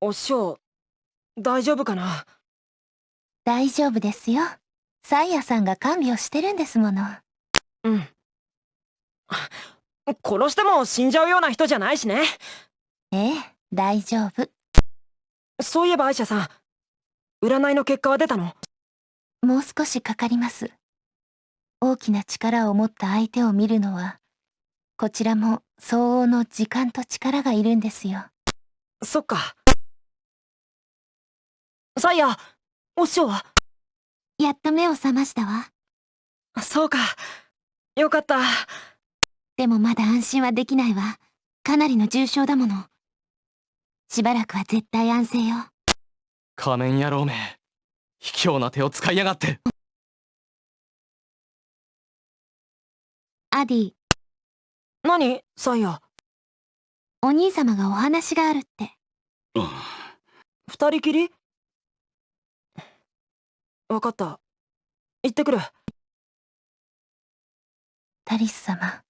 お師匠大丈夫かな？大丈夫ですよ。サイヤさんが看病してるんですもの。うん。殺しても死んじゃうような人じゃないしね。ええ大丈夫。そういえばアイシャさん占いの結果は出たの？もう少しかかります。大きな力を持った相手を見るのはこちらも相応の時間と力がいるんですよ。そっかサイヤお師匠は？やっと目を覚ましたわ。そうか。よかった。でもまだ安心はできないわ。かなりの重傷だもの。しばらくは絶対安静よ。仮面野郎め卑怯な手を使いやがって。アディ。何サイヤ？お兄様がお話があるって。二人きり？わかった。行ってくる。タリス様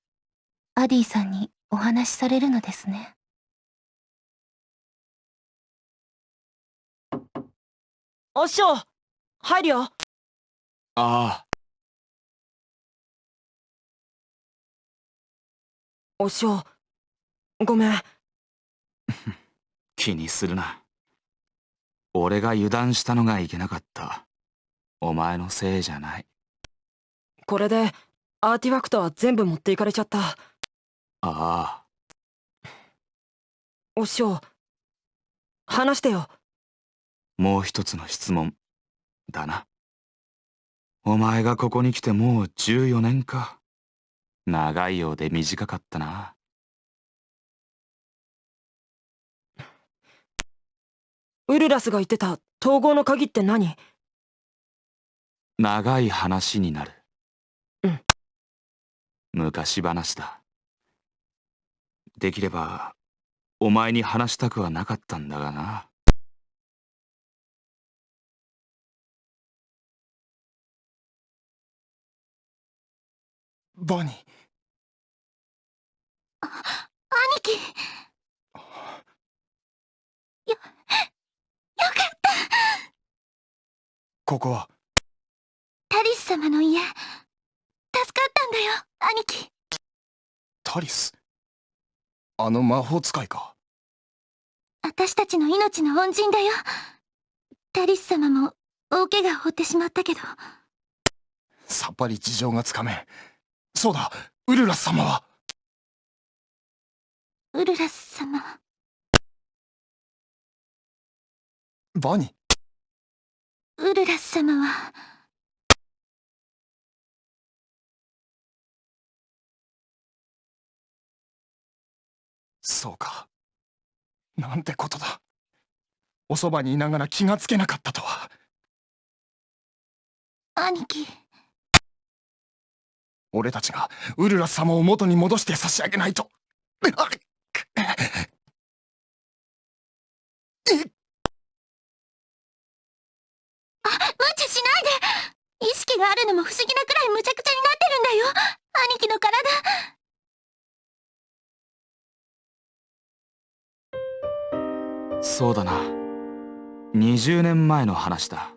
アディさんにお話しされるのですね。お師匠入るよ。ああ。お師匠ごめん。気にするな。俺が油断したのがいけなかったお前のせいじゃない。これでアーティファクトは全部持っていかれちゃった。ああ。お師匠話してよ。もう一つの質問だな。お前がここに来てもう14年か。長いようで短かったな。ウルラスが言ってた統合の鍵って何？長い話になる。うん。昔話だ。できればお前に話したくはなかったんだがな。バニー。兄貴。よよかった。ここはタリス様の家。助かったんだよ兄貴。タリス？あの魔法使いか？私たちの命の恩人だよ。タリス様も大怪我を負ってしまったけど。さっぱり事情がつかめ。んそうだウルラス様は。ウルラス様。バニ？ウルラス様はそうか。なんてことだ。おそばにいながら気がつけなかったとは。兄貴。俺たちがウルラス様を元に戻して差し上げないと。あっあ無茶しないで。意識があるのも不思議なくらいむちゃくちゃになってるんだよ。兄貴の体そうだな。20年前の話だ。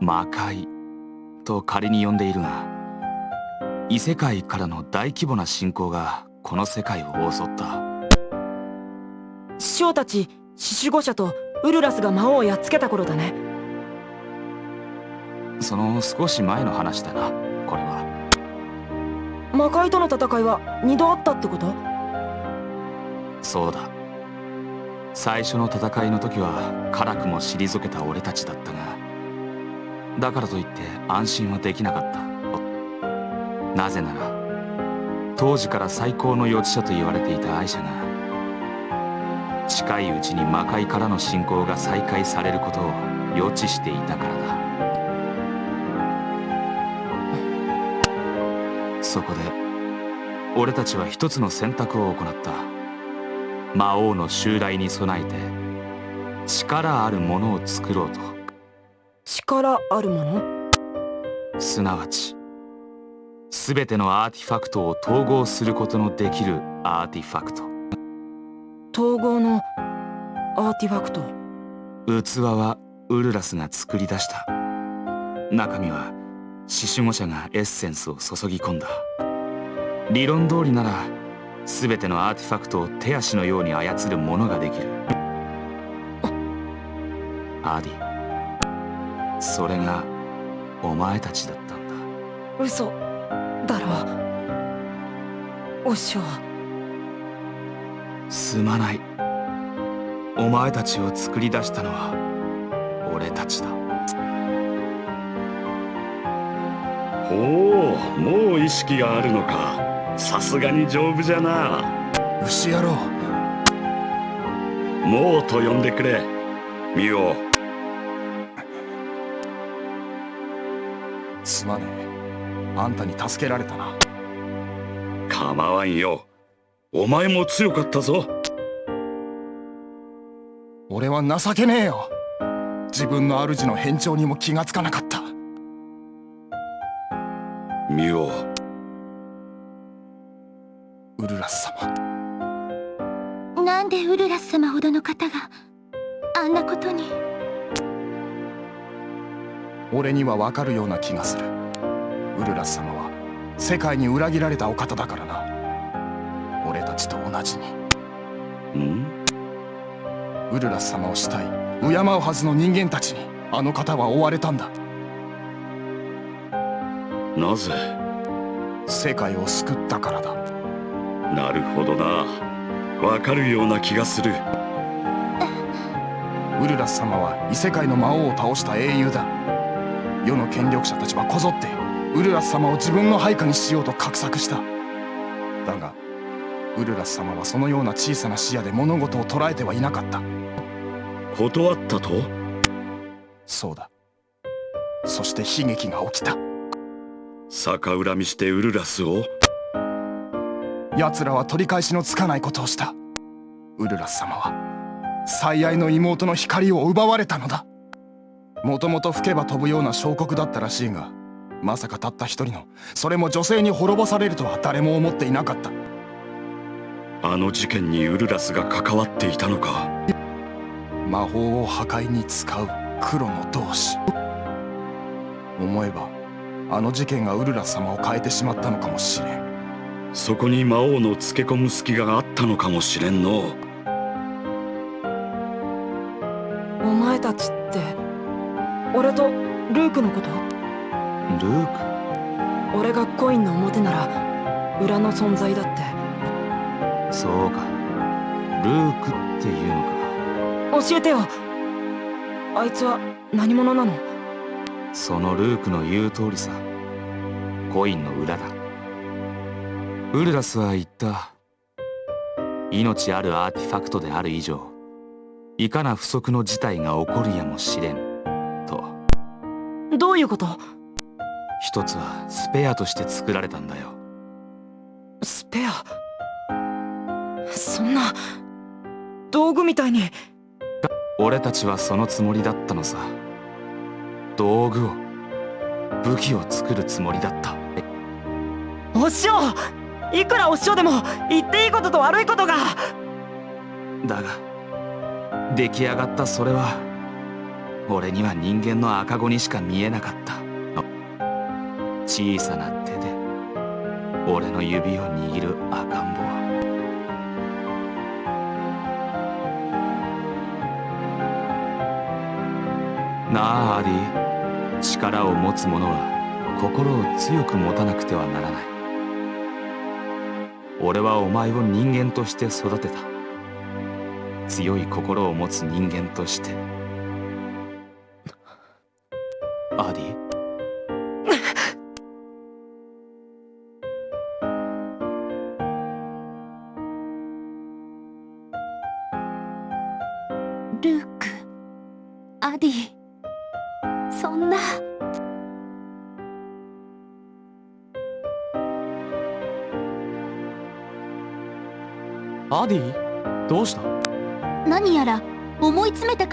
魔界。と仮に呼んでいるが異世界からの大規模な侵攻がこの世界を襲った。師匠たち獅子語者とウルラスが魔王をやっつけた頃だね。その少し前の話だなこれは。魔界との戦いは2度あったってこと？そうだ。最初の戦いの時は辛くも退けた俺たちだったがだからといって安心はできなかった。なぜなら当時から最高の予知者と言われていたアイシャが近いうちに魔界からの侵攻が再開されることを予知していたからだ。そこで俺たちは一つの選択を行った。魔王の襲来に備えて力あるものを作ろうと。力あるもの？すなわち全てのアーティファクトを統合することのできるアーティファクト。統合のアーティファクト？器はウルラスが作り出した。中身は獅子語者がエッセンスを注ぎ込んだ。理論通りなら全てのアーティファクトを手足のように操るものができる。アディそれがお前たちだったんだ。嘘。だろお師匠すまない。お前たちを作り出したのは俺たちだ。ほうもう意識があるのかさすがに丈夫じゃな。牛野郎。もうと呼んでくれ。ミオすまねえ。あんたに助けられたな。構わんよ。お前も強かったぞ。俺は情けねえよ。自分の主の変調にも気がつかなかった。ミオウルラス様。なんでウルラス様ほどの方があんなことに？俺にはわかるような気がする。ウルラス様は世界に裏切られたお方だからな。俺たちと同じに。ん？ウルラス様を慕い敬うはずの人間たちにあの方は追われたんだ。なぜ？世界を救ったからだなるほどな。わかるような気がする。ウルラス様は異世界の魔王を倒した英雄だ。世の権力者たちはこぞってウルラス様を自分の配下にしようと画策した。だがウルラス様はそのような小さな視野で物事を捉えてはいなかった。断ったと？そうだ。そして悲劇が起きた。逆恨みしてウルラスを？奴らは取り返しのつかないことをした。ウルラス様は最愛の妹の光を奪われたのだ。もともと吹けば飛ぶような小国だったらしいがまさかたった一人のそれも女性に滅ぼされるとは誰も思っていなかった。あの事件にウルラスが関わっていたのか。魔法を破壊に使う黒の同志。思えばあの事件がウルラス様を変えてしまったのかもしれんそこに魔王のつけ込む隙があったのかもしれんの。お前たちって俺とルークのこと？ルー俺がコインの表なら裏の存在だって。クそうか。ルークっていうのか。教えてよ。あいつは何者なの？そのルークの言う通りさ。コインの裏だウルラスは言った。命あるアーティファクトである以上いかな不測の事態が起こるやもしれんと。どういうこと？一つはスペアとして作られたんだよ。スペア？そんな道具みたいに。俺たちはそのつもりだったのさ。道具を武器を作るつもりだった。お師匠いくらお師匠でも言っていいことと悪いことが。だが出来上がったそれは俺には人間の赤子にしか見えなかった。小さな手で俺の指を握る赤ん坊。なあアディ力を持つ者は心を強く持たなくてはならない。俺はお前を人間として育てた。強い心を持つ人間として。アディ？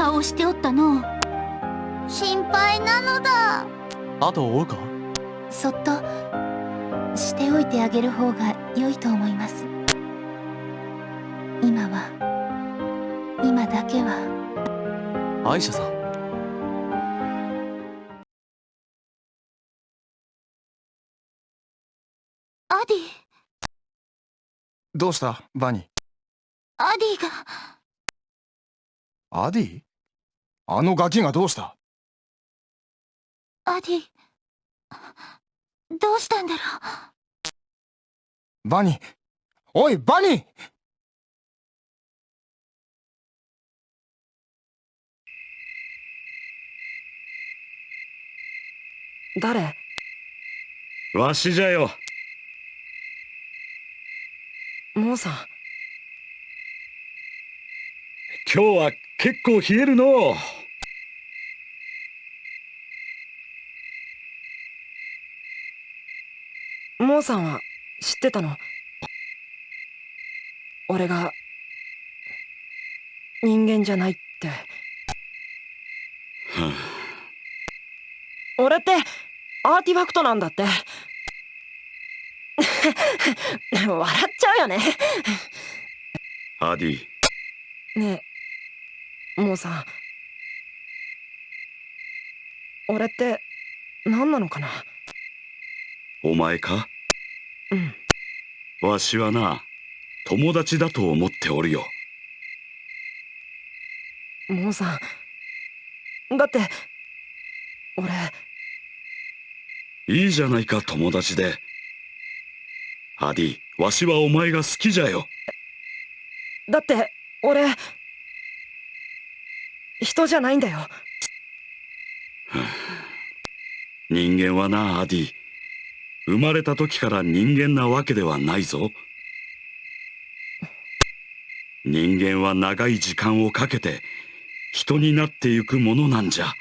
顔をしておったの。心配なのだ。後を追うか？そっとしておいてあげる方が良いと思います。今は今だけは。アイシャさん。アディ。どうした？バニー。アディが。アディ？あのガキがどうした？アディどうしたんだろバニー。おいバニー！誰？わしじゃよ。モーさん。今日は結構冷えるの。うモーさんは知ってたの？俺が人間じゃないって。俺ってアーティファクトなんだって。笑っちゃうよね。アディねえモーさん。俺って何なのかな？お前か？うん。わしはな友達だと思っておるよ。モーさん。だって俺。いいじゃないか友達で。アディわしはお前が好きじゃよ。だって俺。人じゃないんだよ。人間はなアディ生まれた時から人間なわけではないぞ。人間は長い時間をかけて人になってゆくものなんじゃ。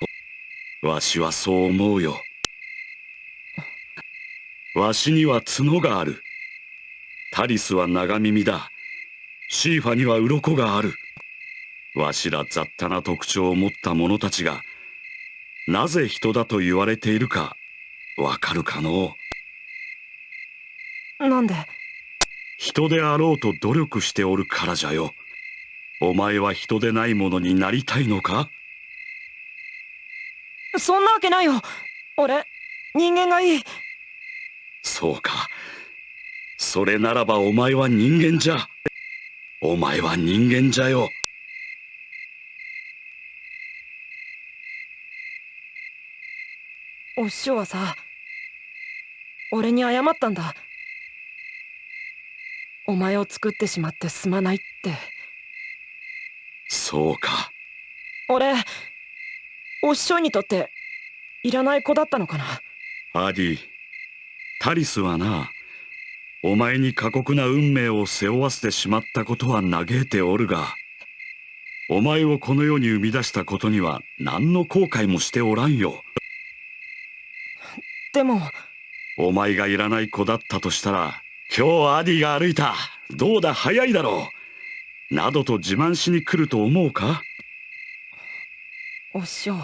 わしはそう思うよ。わしには角がある。タリスは長耳だ。シーファには鱗がある。わしら雑多な特徴を持った者たちがなぜ人だと言われているかわかるかのう。なんで？人であろうと努力しておるからじゃよ。お前は人でないものになりたいのか？そんなわけないよ。俺人間がいい。そうか。それならばお前は人間じゃ。お前は人間じゃよ。お師匠はさ俺に謝ったんだお前を作ってしまってすまないって。そうか。俺お師匠にとっていらない子だったのかな。アディタリスはなお前に過酷な運命を背負わせてしまったことは嘆いておるがお前をこの世に生み出したことには何の後悔もしておらんよ。でもお前がいらない子だったとしたら今日アディが歩いた。どうだ？早いだろう。などと自慢しに来ると思うか？お師匠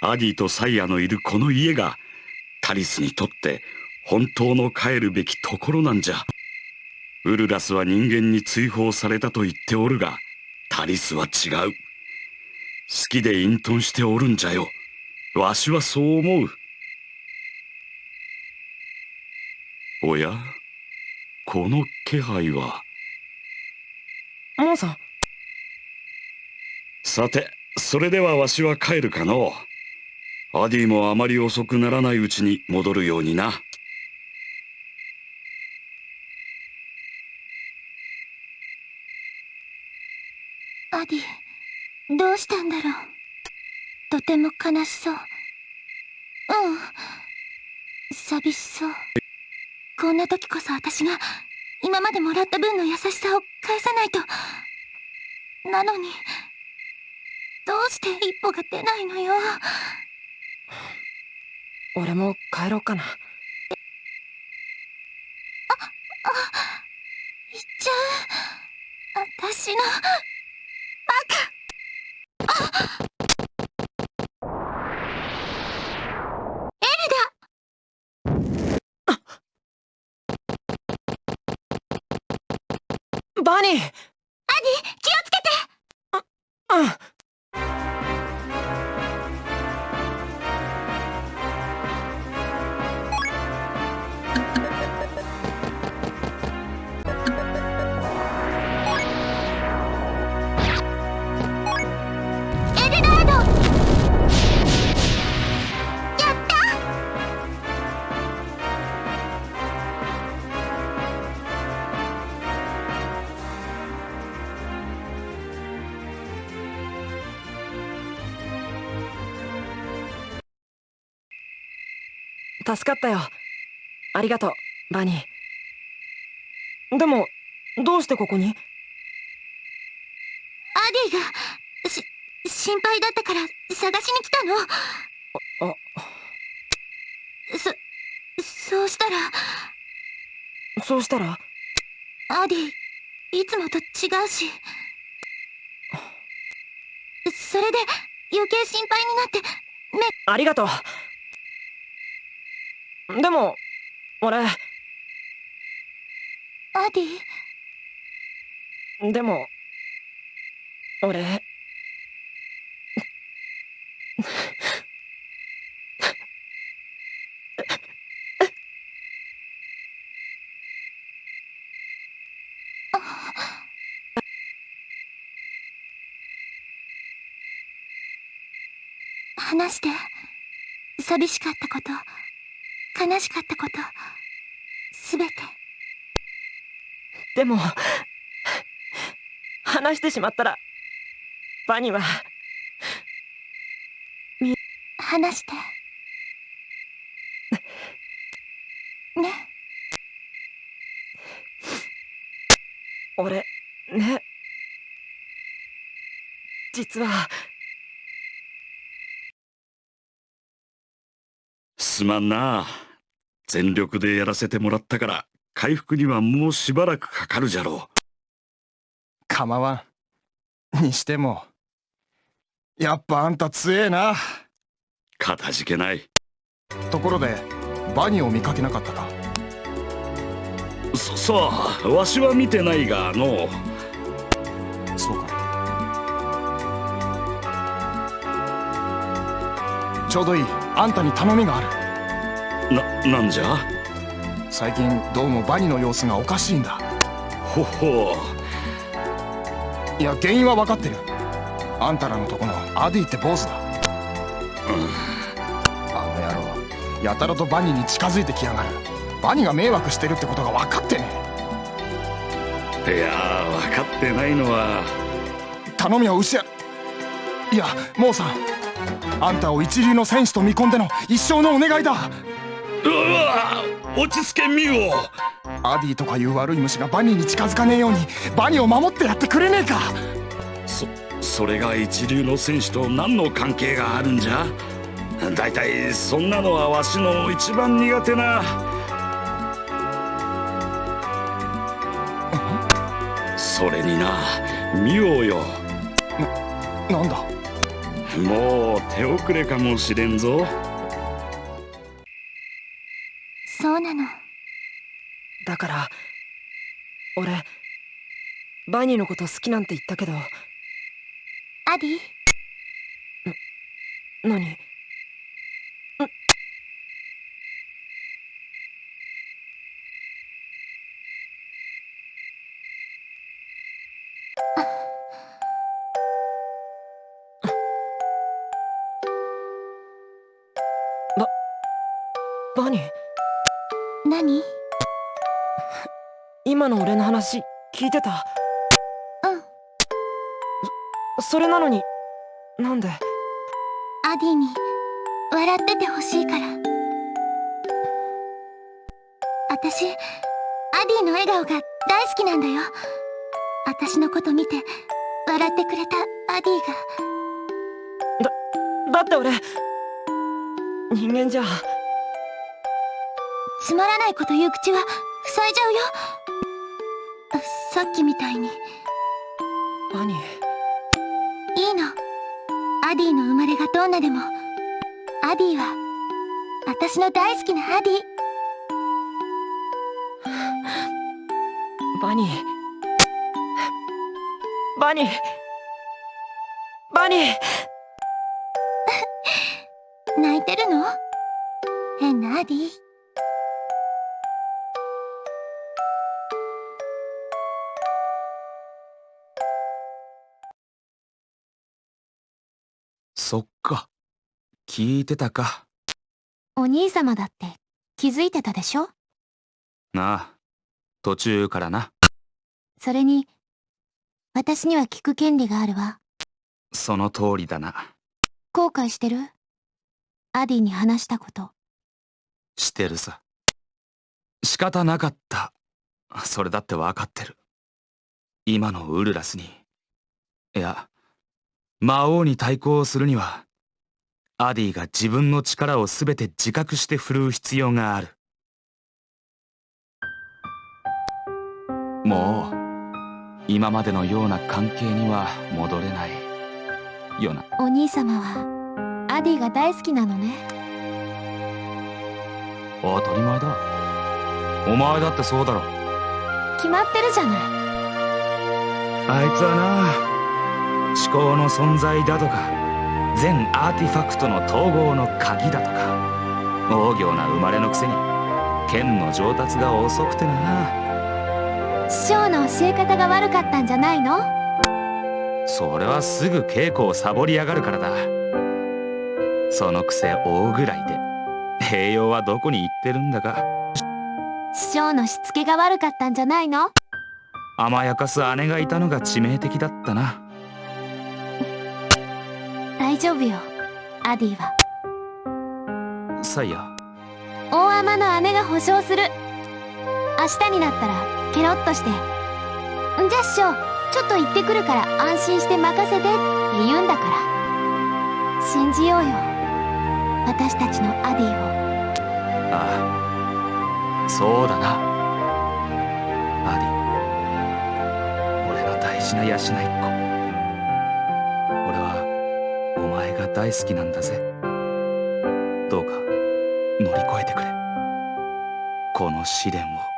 アディとサイヤのいるこの家がタリスにとって本当の帰るべきところなんじゃ。ウルラスは人間に追放されたと言っておるがタリスは違う。好きで隠遁しておるんじゃよ。わしはそう思う。おや？この気配は。モンさん。さてそれではわしは帰るかのアディもあまり遅くならないうちに戻るようにな。アディどうしたんだろう。とても悲しそう。うん。寂しそうこんな時こそ私が今までもらった分の優しさを返さないと。なのにどうして一歩が出ないのよ。俺も帰ろうかな。行っちゃう。私のババニー。アディ気をつけて。ううん。助かったよ。ありがとうバニー。でもどうしてここに？アディがし心配だったから探しに来たの？あそそうしたら？そうしたら？アディいつもと違うし。それで余計心配になってありがとうでも俺。アディ？でも俺。話して。寂しかったこと悲しかったこと。すべて。でも話してしまったらバニーは話して。ね。俺ね。実は。すまんな全力でやらせてもらったから回復にはもうしばらくかかるじゃろ構わん。にしてもやっぱあんた強えな。うかたじけない。ところでバニを見かけなかったか？そさあわしは見てないがの。そうか。ちょうどいい。あんたに頼みがあるななんじゃ？最近どうもバニの様子がおかしいんだ。ほほいや原因は分かってる。あんたらのとこのアディって坊主だ。あの野郎。やたらとバニに近づいてきやがる。バニが迷惑してるってことが分かってね。いやー分かってないのは。頼みは牛やいやモーさん。あんたを一流の戦士と見込んでの一生のお願いだうわ落ち着けミオアディとかいう悪い虫がバニーに近づかねえようにバニーを守ってやってくれねえか。そそれが一流の戦士と何の関係があるんじゃ？だいたいそんなのはわしの一番苦手な。それになミオよ。なんだ？もう手遅れかもしれんぞそうなの。だから俺バニーのこと好きなんて言ったけど。アディ？何？ばバニー？何？今の俺の話聞いてた？うん。それなのになんで？アディに笑っててほしいから。私アディの笑顔が大好きなんだよ。私のこと見て笑ってくれたアディが。だって俺人間じゃつまらないこと言う口は塞いじゃうよ。さっきみたいに。バニーいいの。アディの生まれがどんなでも。アディは私の大好きなアディ。バニー。バニー。バニー。泣いてるの？変なアディ聞いてたか。お兄様だって気づいてたでしょ？なあ途中からな。それに私には聞く権利があるわ。その通りだな。後悔してる？アディに話したこと。してるさ。仕方なかった。それだって分かってる。今のウルラスに。いや魔王に対抗するにはアディが自分の力を全て自覚して振るう必要がある。もう今までのような関係には戻れない。よなお兄様はアディが大好きなのね。当たり前だ。お前だってそうだろ。決まってるじゃない。あいつはな思考の存在だとか全アーティファクトの統合の鍵だとか。大行な生まれのくせに。剣の上達が遅くてな。師匠の教え方が悪かったんじゃないの？それはすぐ稽古をサボりやがるからだ。そのくせ大ぐらいで。栄養はどこに行ってるんだか。師匠のしつけが悪かったんじゃないの？甘やかす姉がいたのが致命的だったな。大丈夫よ。アディは。サイヤ。大天の姉が保証する。明日になったらケロッとして「んじゃ師匠ちょっと行ってくるから安心して任せて」って言うんだから。信じようよ。私たちのアディを。ああ。そうだな。アディ。俺の大事な養いっ子大好きなんだぜ。どうか乗り越えてくれ。この試練を。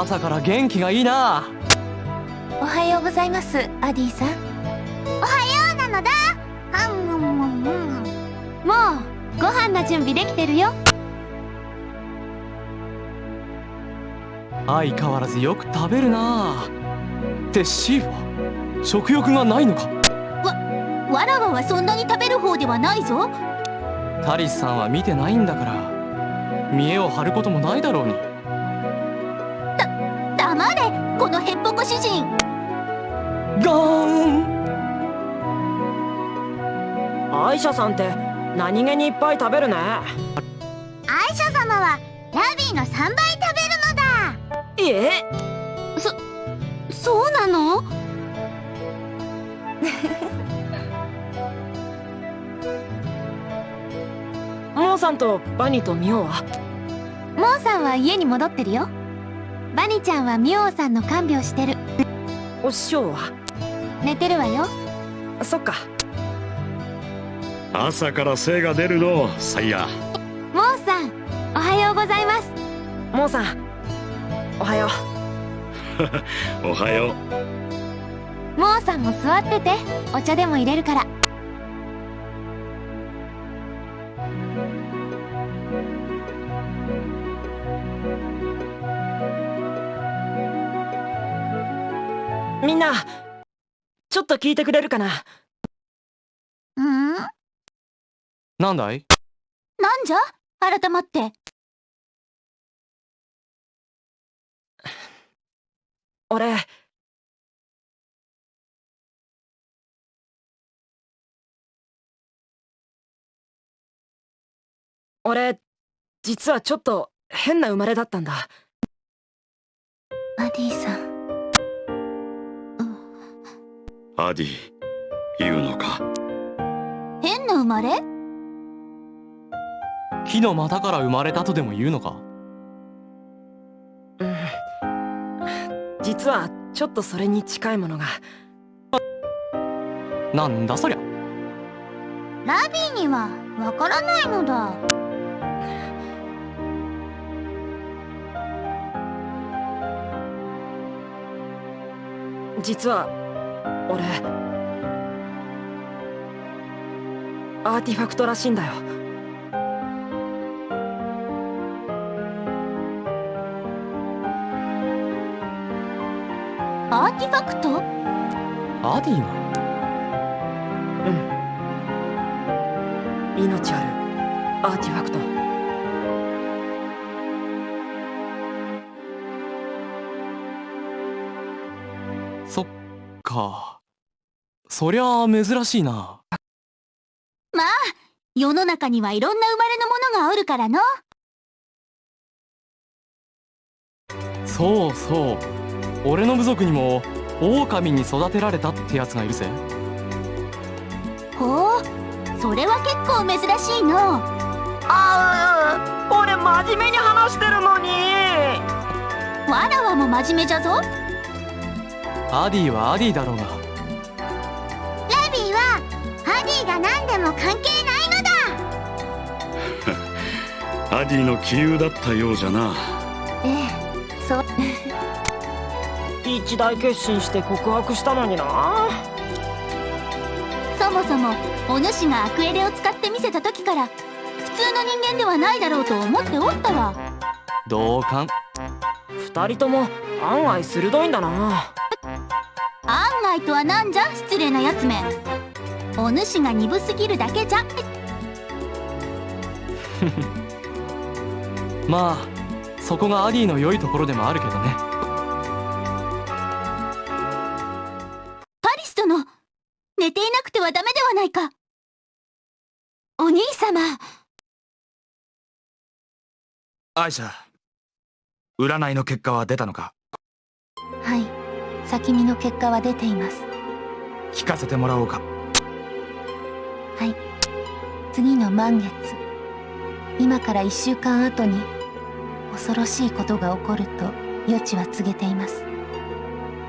朝から元気がいいな。おはようございますアディさん。おはようなのだ。はんむんむんむん。もうご飯の準備できてるよ。相変わらずよく食べるな。ってシーは食欲がないのか。わらわはそんなに食べる方ではないぞ。タリスさんは見てないんだから。見栄を張ることもないだろうに主人。ガーン。アイシャさんって何気にいっぱい食べるね。アイシャ様はラビーの3倍食べるのだ。え。そうなの？モーさんとバニとミオは？モーさんは家に戻ってるよバニちゃんはミオさんの看病してる。お師匠は？寝てるわよ。そっか。朝から精が出るの。サイヤモーさんおはようございます。モーさんおはよう。おはよう。モーさんも座っててお茶でも入れるからっと聞いてくれるかな？うん？なんだい？なんじゃ？改まって。俺。俺実はちょっと変な生まれだったんだ。アディさんアディ言うのか？変な生まれ？木の股から生まれたとでも言うのか？うん。実はちょっとそれに近いものが。なんだそりゃ？ラビーにはわからないのだ。実は俺アーティファクトらしいんだよ。アーティファクト？アディがうん。命あるアーティファクト。そっか。そりゃあ珍しいな。まあ世の中にはいろんな生まれのものがおるからの。そうそう。俺の部族にも狼に育てられたってやつがいるぜ。ほう。それは結構珍しいの。ああ俺真面目に話してるのに。わらわも真面目じゃぞアディはアディだろうが。ラビーはハディが何でも関係ないのだ。アディの杞憂だったようじゃな。ええそう。一大決心して告白したのにな。そもそもお主がアクエレを使って見せた時から普通の人間ではないだろうと思っておったわ同感。二人とも案外鋭いんだな。案外とはなんじゃ？失礼なやつめ。お主が鈍すぎるだけじゃ。まあそこがアディの良いところでもあるけどね。パリス殿寝ていなくてはダメではないか。お兄様。アイシャ占いの結果は出たのか？はい。先見の結果は出ています。聞かせてもらおうか。はい。次の満月。今から1週間後に恐ろしいことが起こると予知は告げています。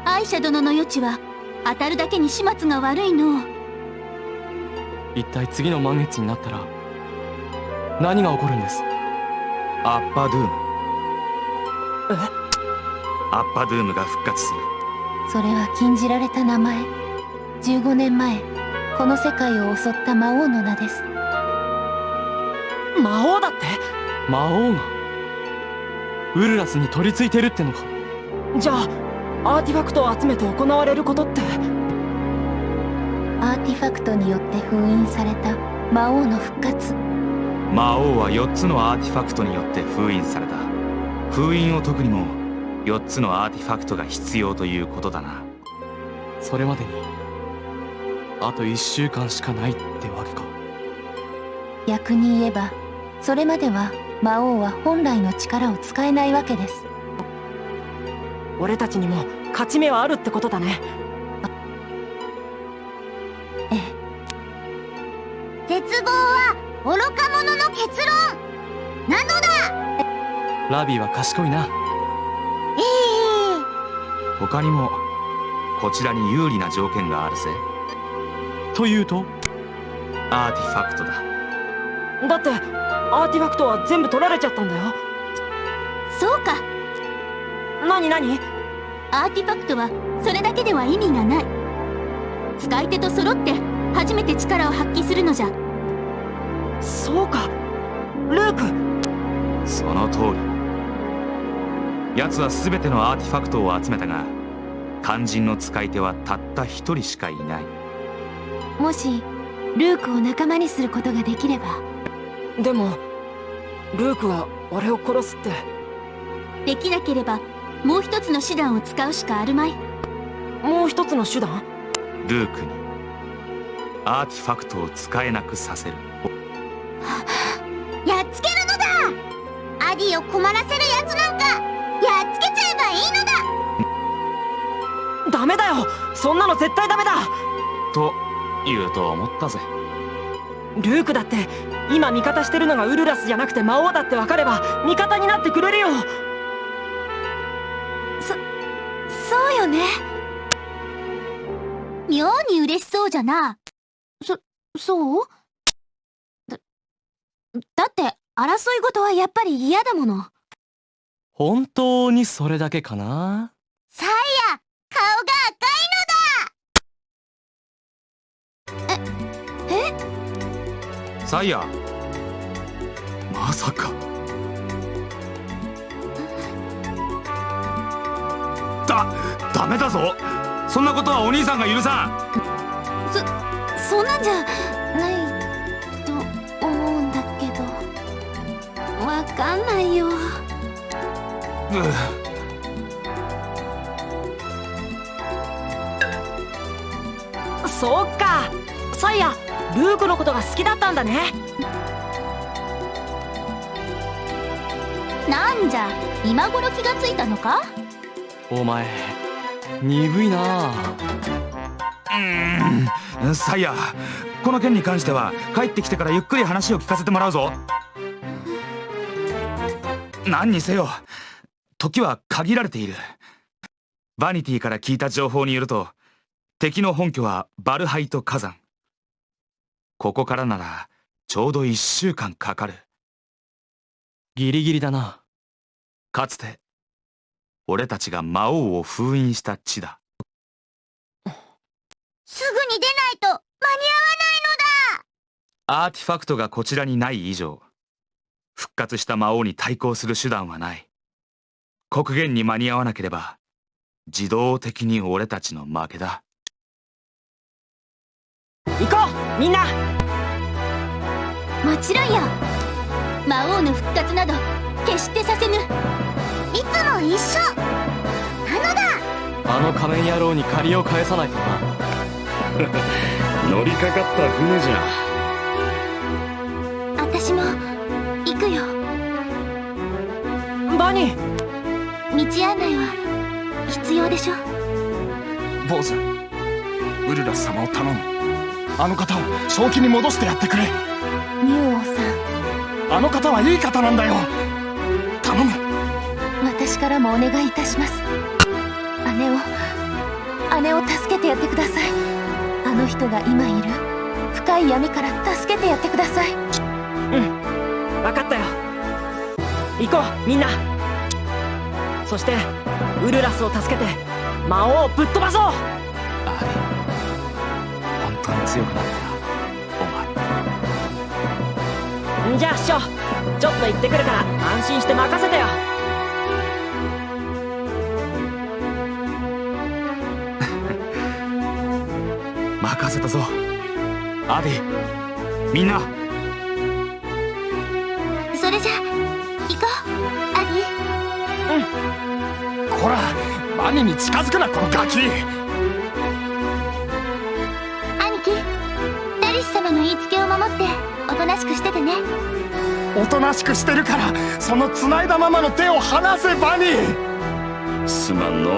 アイシャ殿の予知は当たるだけに始末が悪いの。一体次の満月になったら何が起こるんです？アッパドゥーム。えアッパドゥームが復活する。それは禁じられた名前。15年前この世界を襲った魔王の名です。魔王だって？魔王が？ウルラスに取り付いてるってのか？じゃあアーティファクトを集めて行われることって？アーティファクトによって封印された魔王の復活。魔王は4つのアーティファクトによって封印された封印を解くにも4つのアーティファクトが必要ということだな。それまでにあと1週間しかないってわけか。逆に言えばそれまでは魔王は本来の力を使えないわけです。俺たちにも勝ち目はあるってことだね。ええ。絶望は愚か者の結論。なのだラビーは賢いな。え他にもこちらに有利な条件があるぜ。というと？アーティファクトだ。だってアーティファクトは全部取られちゃったんだよ。えそうか。何何？アーティファクトはそれだけでは意味がない。使い手と揃って初めて力を発揮するのじゃ。そうか。ルーク。その通り奴は全てのアーティファクトを集めたが肝心の使い手はたった一人しかいない。もしルークを仲間にすることができれば。でもルークは俺を殺すって。できなければもう一つの手段を使うしかあるまい。もう一つの手段？ルークにアーティファクトを使えなくさせる。やっつけるのだ！アディを困らせるやつなんかやっつけちゃえばいいのだ。ダメだよ。そんなの絶対ダメだ。と言うと思ったぜ。ルークだって今味方してるのがウルラスじゃなくて魔王だって分かれば味方になってくれるよ。そうよね。妙に嬉しそうじゃな。そそう？だだって争い事はやっぱり嫌だもの本当にそれだけかな？サイヤ顔がサイヤまさか。だダメだぞ。そんなことはお兄さんが許さん。そんなんじゃないと思うんだけど。わかんないようそっか。サイヤルークのことが好きだったんだね。なんじゃ今頃気がついたのか？お前鈍いな。うーん。サイヤこの件に関しては帰ってきてからゆっくり話を聞かせてもらうぞ。何にせよ時は限られている。バニティから聞いた情報によると敵の本拠はバルハイト火山。ここからならちょうど1週間かかる。ギリギリだな。かつて俺たちが魔王を封印した地だ。すぐに出ないと間に合わアーティファクトがこちらにない以上復活した魔王に対抗する手段はない黒源に間に合わなければ自動的に俺たちの負けだ。行こうみんな。もちろんよ。魔王の復活など決してさせぬ。いつも一緒。なのだ。あの仮面野郎に借りを返さないとな。乗りかかった船じゃ。私も行くよ。バニー道案内は必要でしょ坊主ウルラス様を頼む。あの方を正気に戻してやってくれ。竜王さん。あの方はいい方なんだよ。頼む。私からもお願いいたします。姉を姉を助けてやってください。あの人が今いる深い闇から助けてやってください。分かったよ。行こうみんなそしてウルラスを助けて魔王をぶっ飛ばそう！アーディ本当に強くなったよお前。んじゃあ師匠ちょっと行ってくるから安心して任せてよ。任せたぞ。アーディみんなこらバニに近づくなこのガキ。兄貴ダリス様の言いつけを守っておとなしくしててね。おとなしくしてるからその繋いだままの手を離せバニすまんのう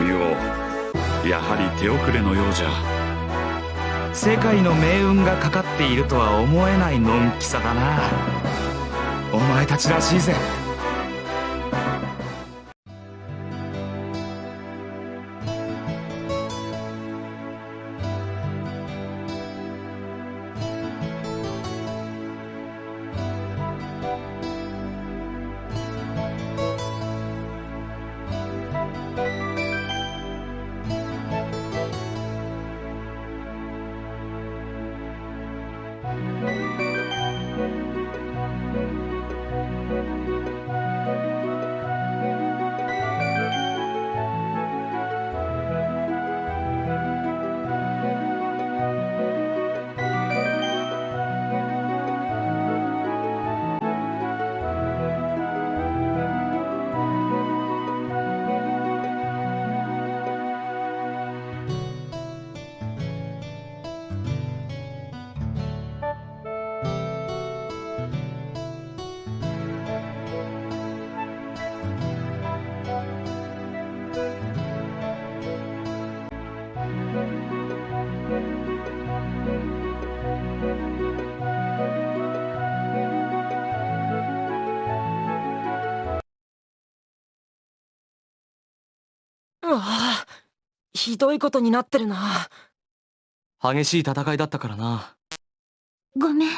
ミオ。やはり手遅れのようじゃ。世界の命運がかかっているとは思えないのんきさだな。お前たちらしいぜひどいことになってるな。激しい戦いだったからな。ごめん。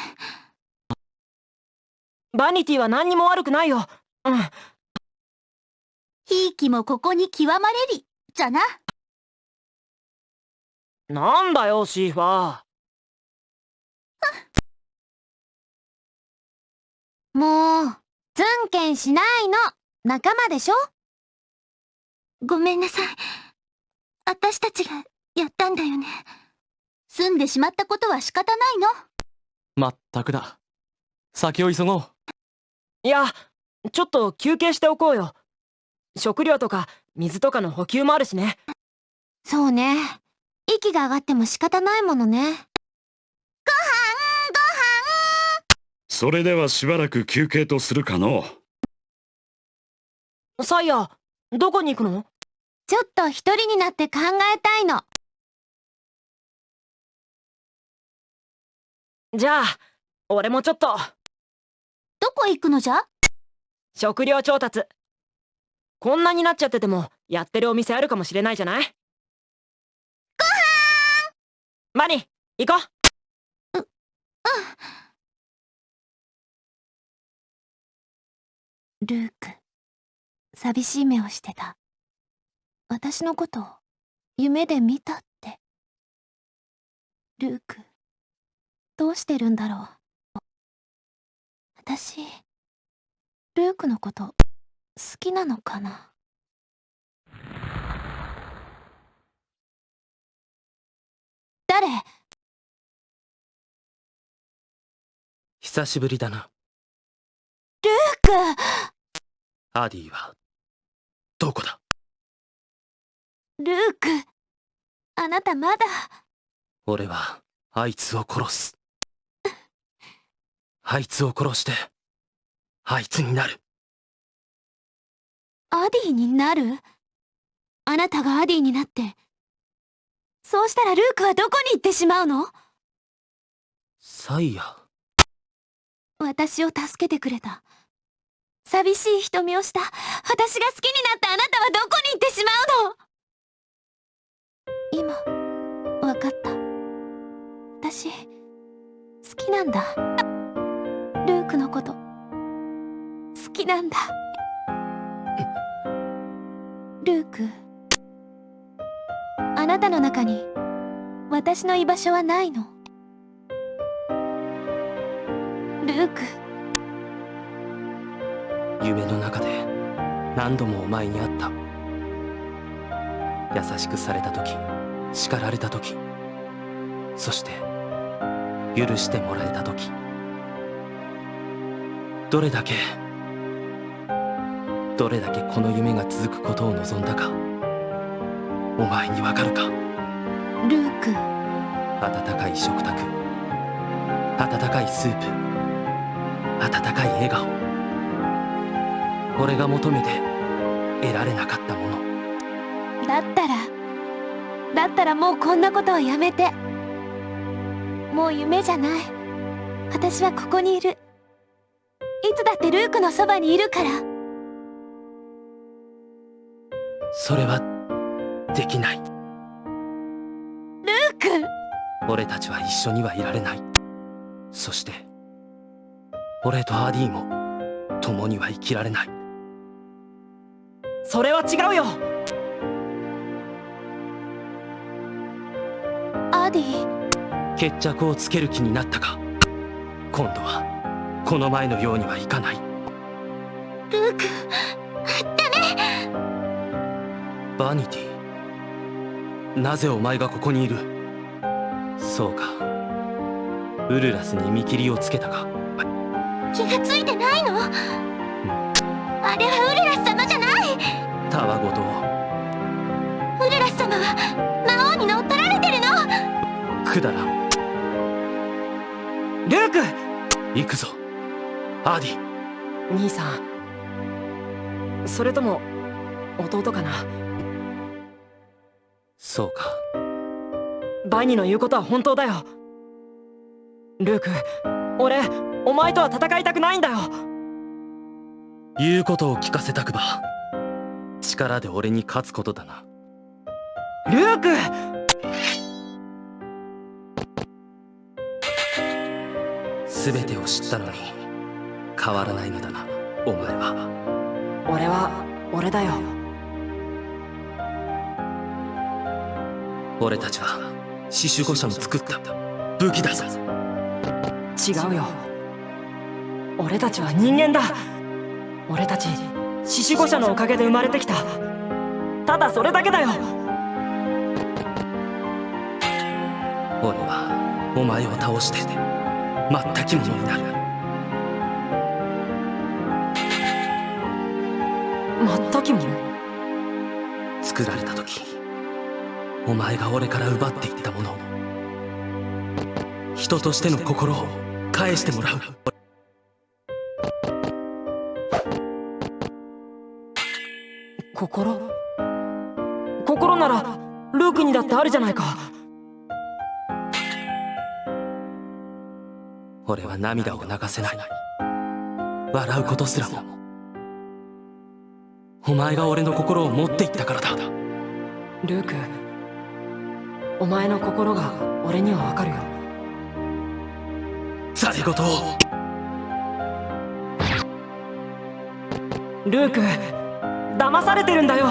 バニティは何にも悪くないよ。うん。ひいきもここに極まれり。じゃな。なんだよシーファー。もうズンケンしないの。仲間でしょ？ごめんなさい私たちがやったんだよね。済んでしまったことは仕方ないの？まったくだ。先を急ごう。いやちょっと休憩しておこうよ。食料とか水とかの補給もあるしね。そうね。息が上がっても仕方ないものね。それではしばらく休憩とするかのサイヤどこに行くの？ちょっと一人になって考えたいの。じゃあ俺もちょっと。どこ行くのじゃ？食料調達。こんなになっちゃっててもやってるお店あるかもしれないじゃない？ごはん！マニ行こう。ルーク寂しい目をしてた私のことを夢で見たって。ルークどうしてるんだろう。私ルークのこと好きなのかな。誰？久しぶりだな。ルーク！アディはどこだ？ルークあなたまだ。俺はあいつを殺す。あいつを殺してあいつになる。アディになる？あなたがアディになってそうしたらルークはどこに行ってしまうの？サイヤ。私を助けてくれた。寂しい瞳をした私が好きになったあなたはどこに行ってしまうの？今わかった。私好きなんだ。ルークのこと。好きなんだ。ルークあなたの中に私の居場所はないの。ルーク。夢の中で何度もお前に会った。優しくされた時叱られた時そして許してもらえた時どれだけどれだけこの夢が続くことを望んだかお前にわかるか。ルーク。温かい食卓温かいスープ温かい笑顔。俺が求めて得られなかったものだったらもうこんなことはやめて。もう夢じゃない。私はここにいる。いつだってルークのそばにいるから。それはできない。ルーク！俺たちは一緒にはいられない。そして俺とアディも共には生きられない。それは違うよディ決着をつける気になったか？今度はこの前のようにはいかない。ルークバニティなぜお前がここにいる？そうか。ウルラスに見切りをつけたか。気がついてないの？あれはウルラス様じゃない！たわごとを。ウルラス様はくだらんルーク！行くぞ。アディ。兄さん。それとも弟かな？そうか。バニの言うことは本当だよ。ルーク俺お前とは戦いたくないんだよ。言うことを聞かせたくば。力で俺に勝つことだな。ルーク全てを知ったのに変わらないのだなお前は。俺は俺だよ。俺たちは死守護者の作った武器だぞ。違うよ。俺たちは人間だ。俺たち獅子護者のおかげで生まれてきた。ただそれだけだよ。俺はお前を倒して全き者になる全き者作られた時お前が俺から奪っていったもの人としての心を返してもらう。心？心ならルークにだってあるじゃないか俺は涙を流せない。笑うことすらも。お前が俺の心を持っていったからだ。ルークお前の心が俺にはわかるよ。ざれ言を。ルーク騙されてるんだよ。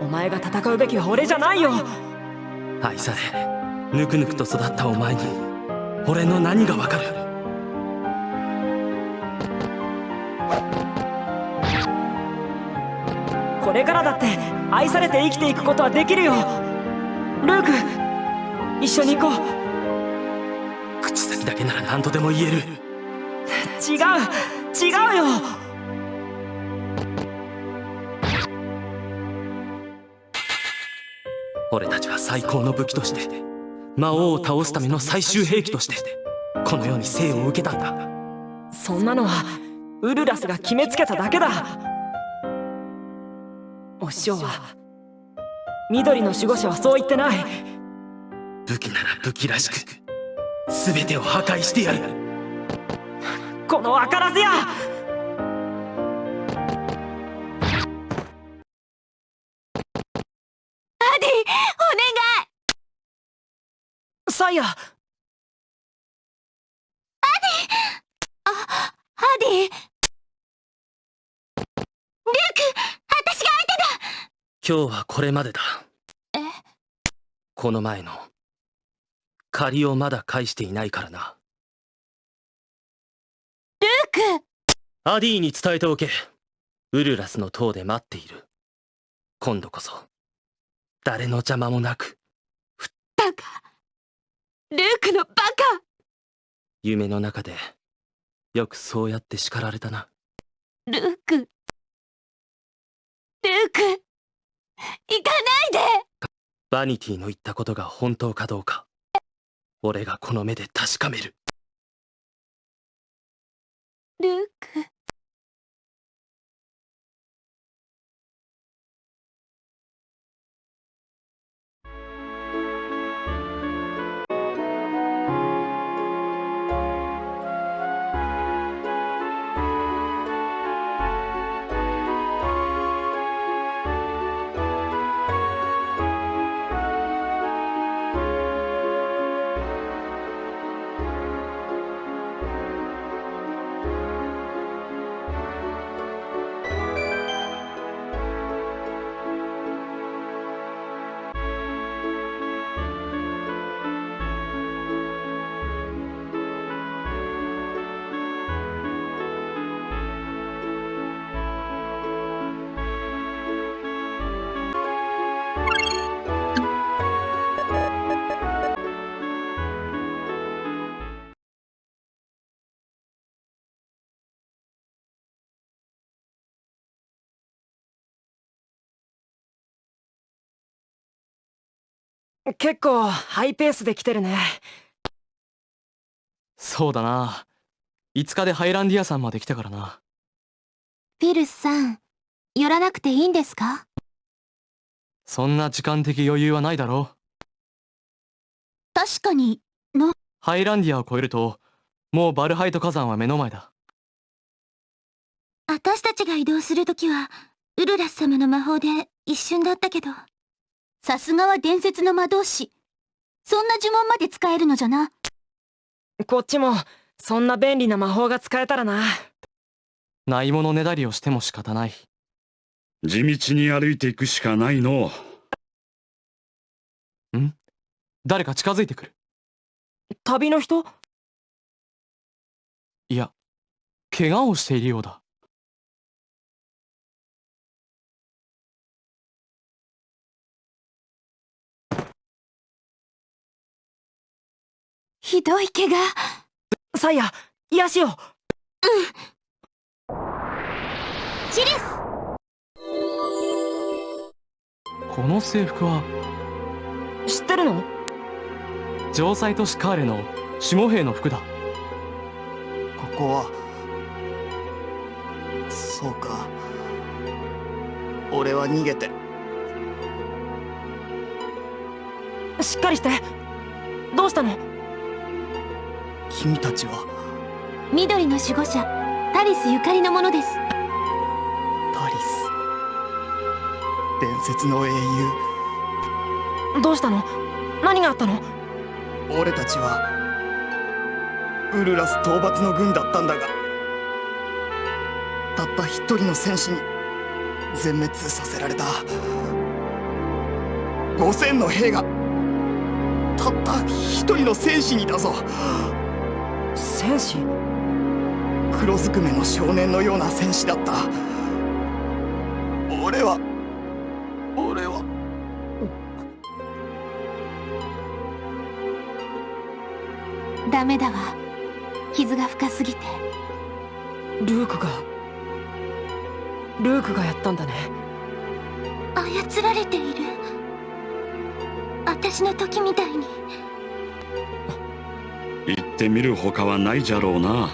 お前が戦うべきは俺じゃないよ。愛されぬくぬくと育ったお前に俺の何がわかる？これからだって愛されて生きていくことはできるよ。ルーク一緒に行こう。口先だけなら何とでも言える。違う違うよ。俺たちは最高の武器として魔王を倒すための最終兵器としてこの世に生を受けたんだ。そんなのはウルラスが決めつけただけだ。お師匠は緑の守護者はそう言ってない。武器なら武器らしく全てを破壊してやる。この分からずやサイヤアディ。ルーク私が相手だ。今日はこれまでだ。え？この前の。借りをまだ返していないからな。ルークアディに伝えておけ。ウルラスの塔で待っている。今度こそ。誰の邪魔もなく。バカルークのバカ！夢の中でよくそうやって叱られたな。ルーク。ルーク。行かないで！バニティの言ったことが本当かどうか俺がこの目で確かめる結構ハイペースで来てるね。そうだな。5日でハイランディア山まで来たからな。フィルスさん寄らなくていいんですか？そんな時間的余裕はないだろ確かに。ハイランディアを越えるともうバルハイト火山は目の前だ。私たちが移動するときはウルラス様の魔法で一瞬だったけどさすがは伝説の魔導士。そんな呪文まで使えるのじゃな。こっちもそんな便利な魔法が使えたらな。ないものねだりをしても仕方ない。地道に歩いていくしかないの。ん？誰か近づいてくる？旅の人？いや怪我をしているようだひどい怪我。サイヤ癒しを。シリス。この制服は知ってるの？城塞都市カーレの守護兵の服だ。ここは。そうか。俺は逃げて。しっかりして。どうしたの？君たちは？緑の守護者、タリスゆかりのものです。タリス？伝説の英どうしたの？何があったの？雄俺たちはウルラス討伐の軍だったんだがたった一人の戦士に全滅させられた。5000の兵がたった一人の戦士にだぞ戦士？黒ずくめの少年のような戦士だった俺は俺はダメだわ。傷が深すぎて。ルークがルークがやったんだね操られている。私の時みたいに。行ってみるほかはないじゃろうな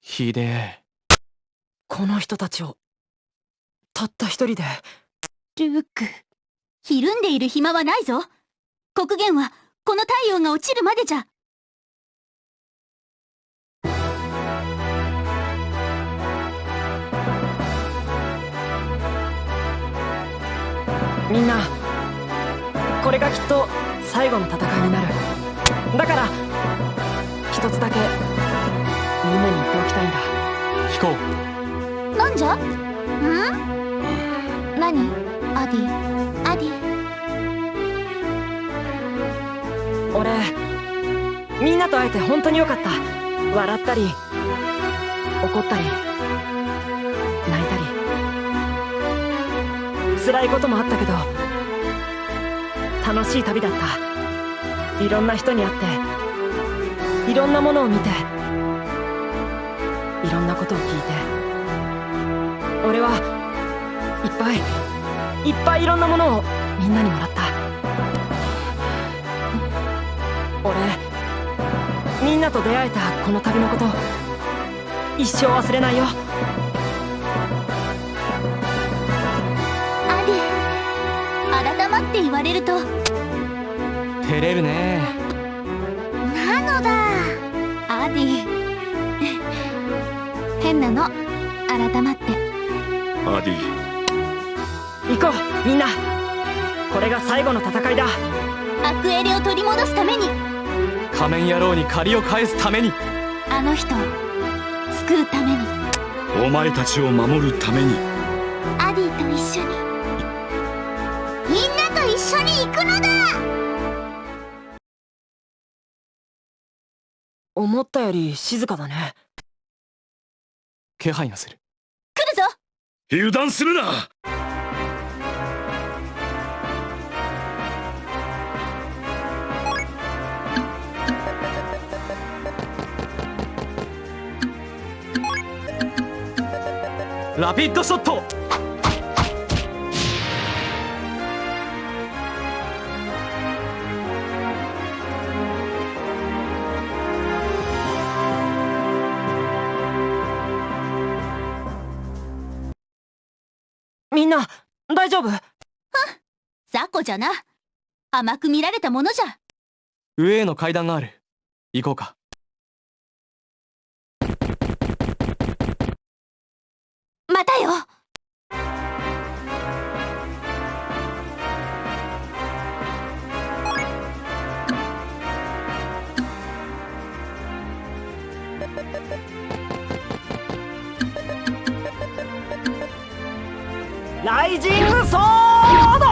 ひでえこの人たちをたった一人でルーク。ひるんでいる暇はないぞ。黒源は、この太陽が落ちるまでじゃ。れがきっと最後の戦いになる。だから一つだけみんなに言っておきたいんだ。飛行なんじゃ？ん？何？アディ。アディ。俺みんなと会えて本当によかった。笑ったり怒ったり泣いたり。辛いこともあったけど楽しい旅だった。いろんな人に会っていろんなものを見ていろんなことを聞いて。俺はいっぱいいっぱいいろんなものをみんなにもらった。俺みんなと出会えたこの旅のこと一生忘れないよ。って言われると、照れるね。なのだ。アディ。変なの。改まって。アディ。行こうみんな。これが最後の戦いだ。アクエレを取り戻すために、仮面野郎に借りを返すために。あの人を救うために、お前たちを守るために緒に行くのだ！思ったより静かだね。気配がする。来るぞ！油断するな！ラピッドショット大丈夫？雑魚じゃな。甘く見られたものじゃ。上への階段がある行こうかまたよライジングソード！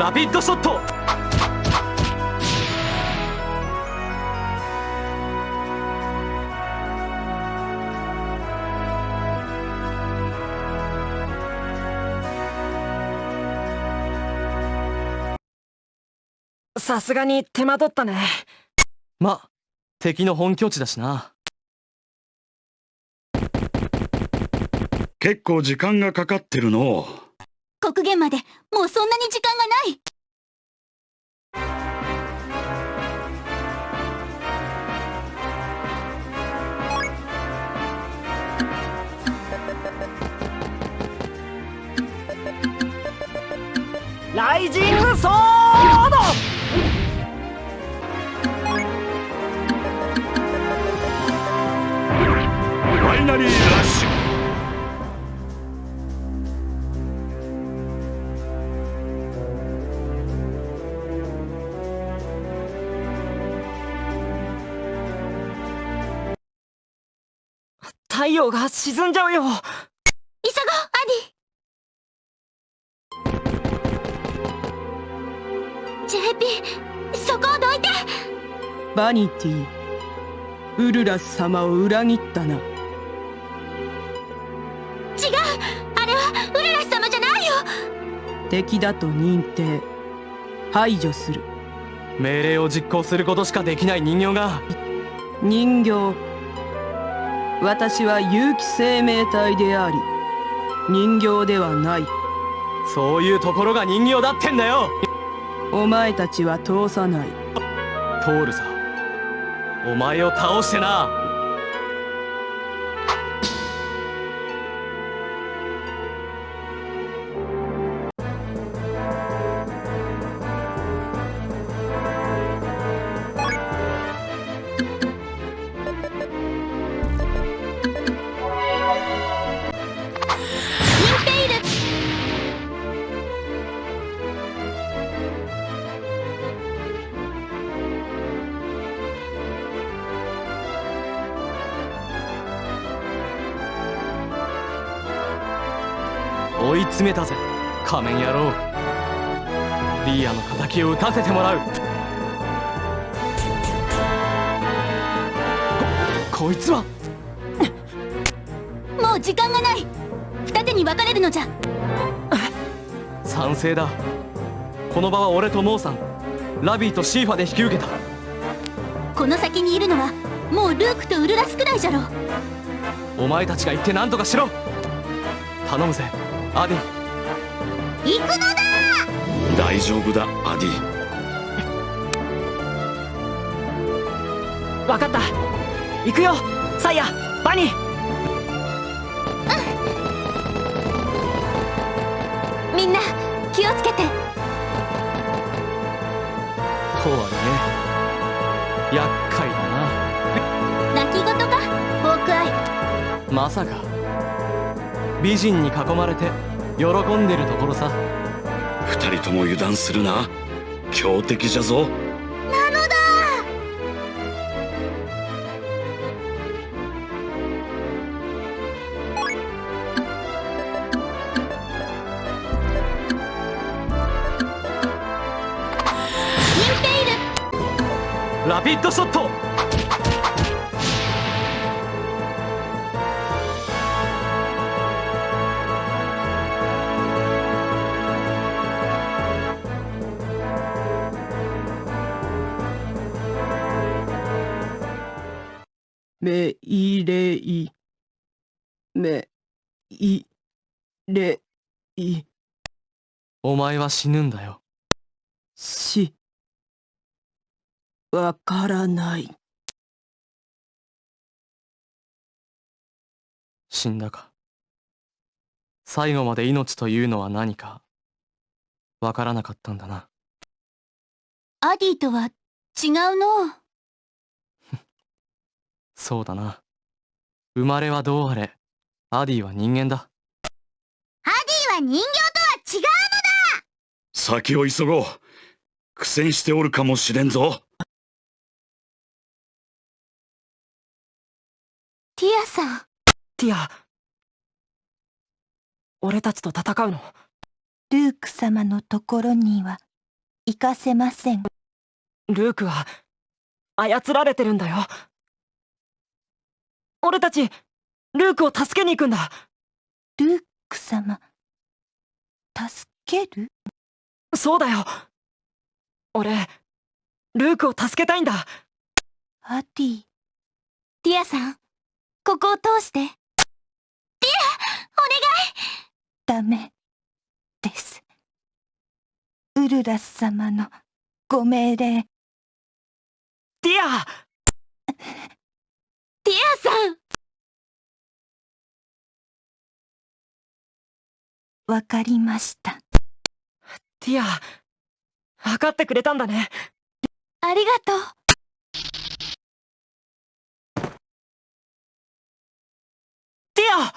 ラピッドショット！さすがに手間取ったね。ま敵の本拠地だしな。結構時間がかかってるの。国限までもうそんなに時間がない。ライジングソーファイナリーラッシュ。太陽が沈んじゃうよ。急ごうアディ。JP そこをどいて。バニティウルラス様を裏切ったな敵だと認定。排除する。命令を実行することしかできない人形が。人形。私は有機生命体であり人形ではない。そういうところが人形だってんだよ。お前たちは通さない。通るさお前を倒してなを撃たせてもらう。ここいつは。もう時間がない。二手に分かれるのじゃ。賛成だ。この場は俺とモーさん。ラビーとシーファで引き受けた。この先にいるのはもうルークとウルラスくらいじゃろ。お前たちが行って何とかしろ。頼むぜアディ。行くのだ大丈夫だアディ。わかった。行くよ。サイヤバニー。みんな気をつけて。とはいえ厄介だ泣き言か？ホークアイなまさか。美人に囲まれて喜んでるところさ二人とも油断するな。強敵じゃぞ。なのだ。インペイルラピッドショットは死ぬんだよ。しわからない。死んだか。最後まで命というのは何か。わからなかったんだな。アディとは違うの？そうだな。生まれはどうあれ。アディは人間だ。アディは人形先を急ごう。苦戦しておるかもしれんぞ。ティアさん。ティア俺たちと戦うの？ルーク様のところには行かせません。ルークは操られてるんだよ。俺たちルークを助けに行くんだ。ルーク様助ける？そうだよ。俺ルークを助けたいんだ。アディティアさんここを通して。ティアお願い。ダメです。ウルラス様のご命令。ティア。ティアさん。わかりましたティア分かってくれたんだね。ありがとう。ティア！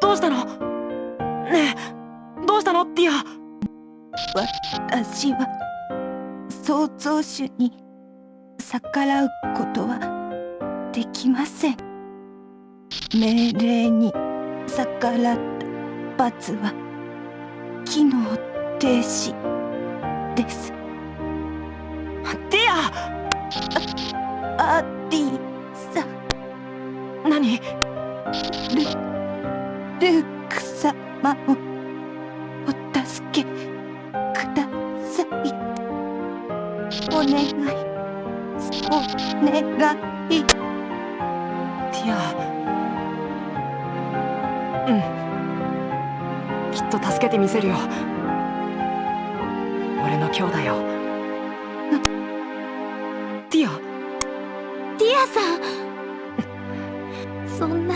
どうしたの？ねえどうしたのティア？私は創造主に逆らうことはできません命令に逆らった罰は機能停止です。ティア！アディさん。何？ルルーク様をお助けください。お願い。お願い。ティと助けてみせるよ。俺の兄弟を。ティア。ティアさん。そんな。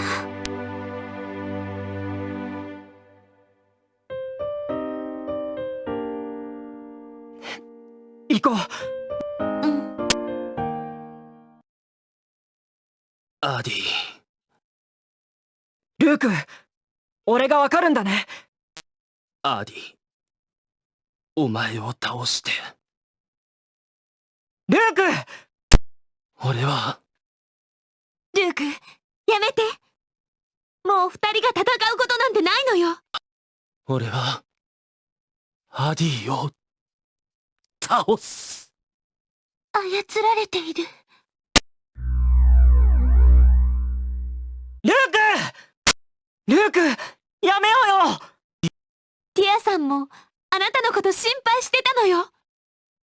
行こう。うん。アディ。ルーク俺がわかるんだねアディお前を倒して。ルーク！俺は。ルークやめて。もう二人が戦うことなんてないのよ。俺は。アディを倒す。操られている。ルーク！ルークやめようんもあなたのこと心配してたのよ。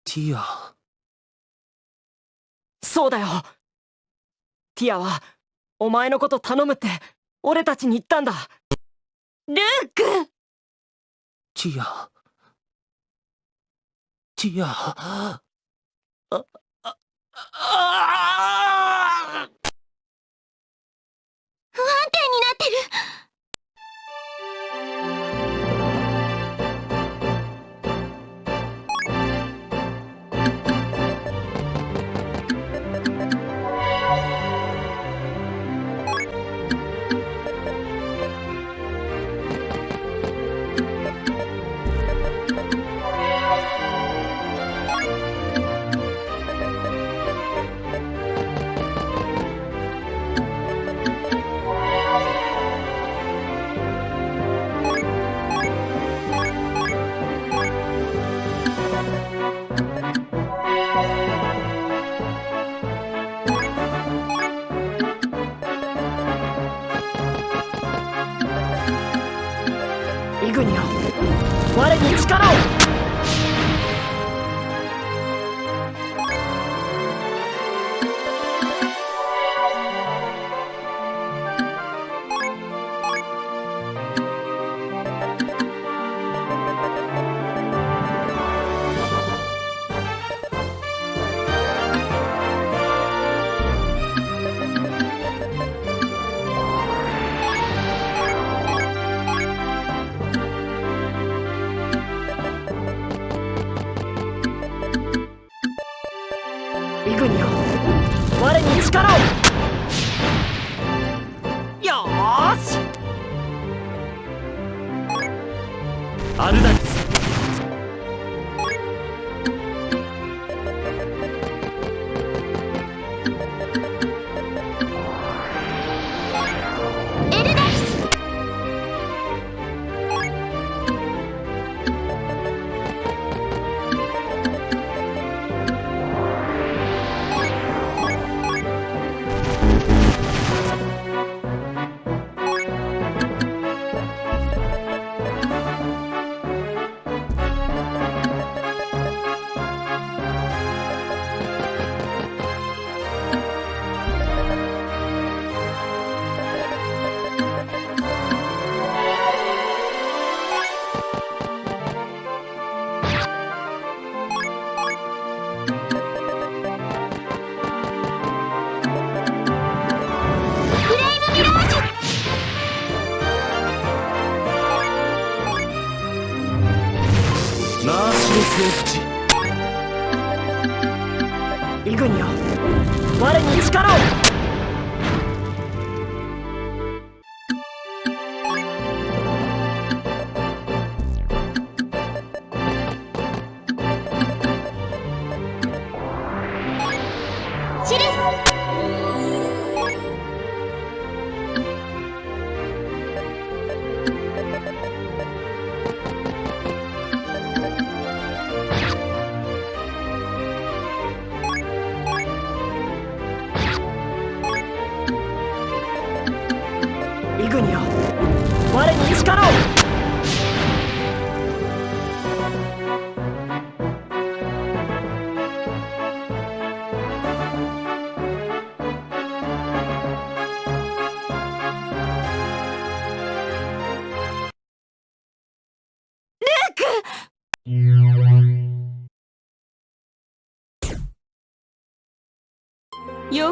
ティア。そうだよ。ティアはお前のこと頼むって俺たちに言ったんだ。ルーク！ティア。ティア。あああ不安定になってる力を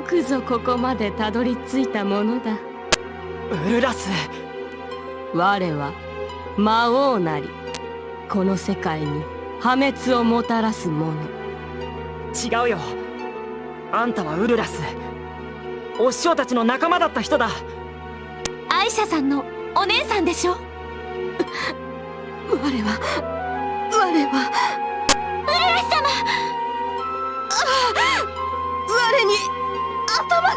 よくぞここまでたどり着いたものだ。ウルラス。我は魔王なり。この世界に破滅をもたらす者。違うよ。あんたはウルラス。お師匠たちの仲間だった人だ。アイシャさんのお姉さんでしょ？我は我は。ウルラス様。我に頭が。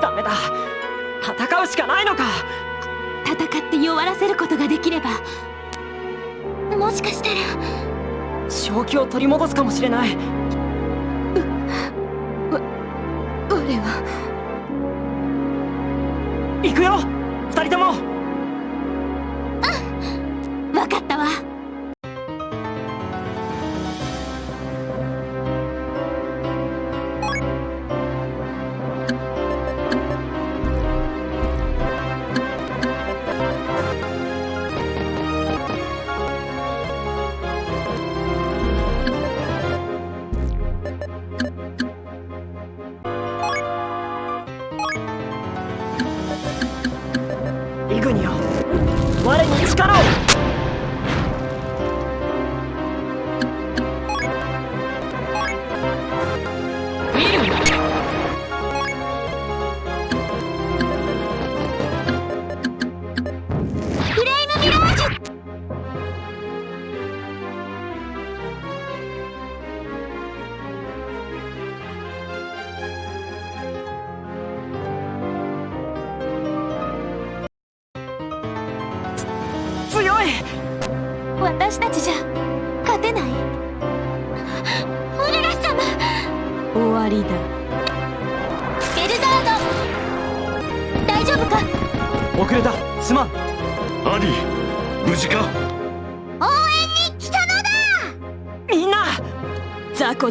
ダメだ。戦うしかないのか。戦って弱らせることができればもしかしたら。正気を取り戻すかもしれない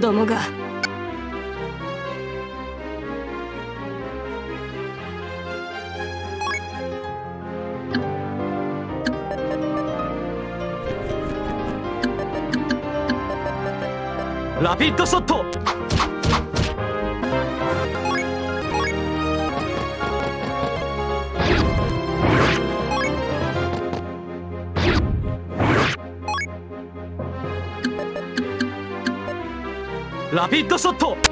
どもがラピッドショットラピッドショット。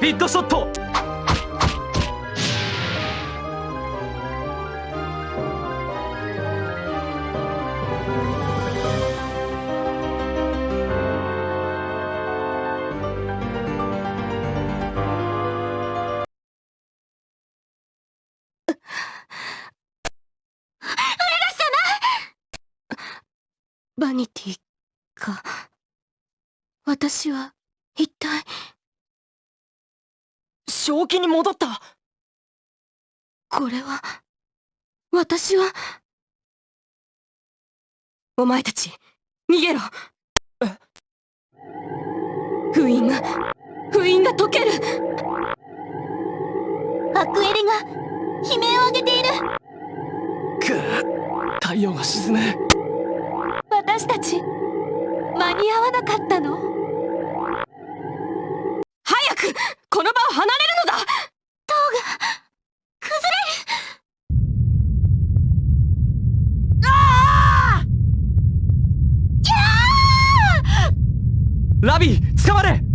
ピッドショット。バニティか。私は一体正気に戻った。これは私は。お前たち逃げろ。封印が封印が解ける。アクエリが悲鳴を上げている。く太陽が沈む。私たち間に合わなかったの？早くこの場を離れるのだ。塔が崩れる。ラビー捕まれ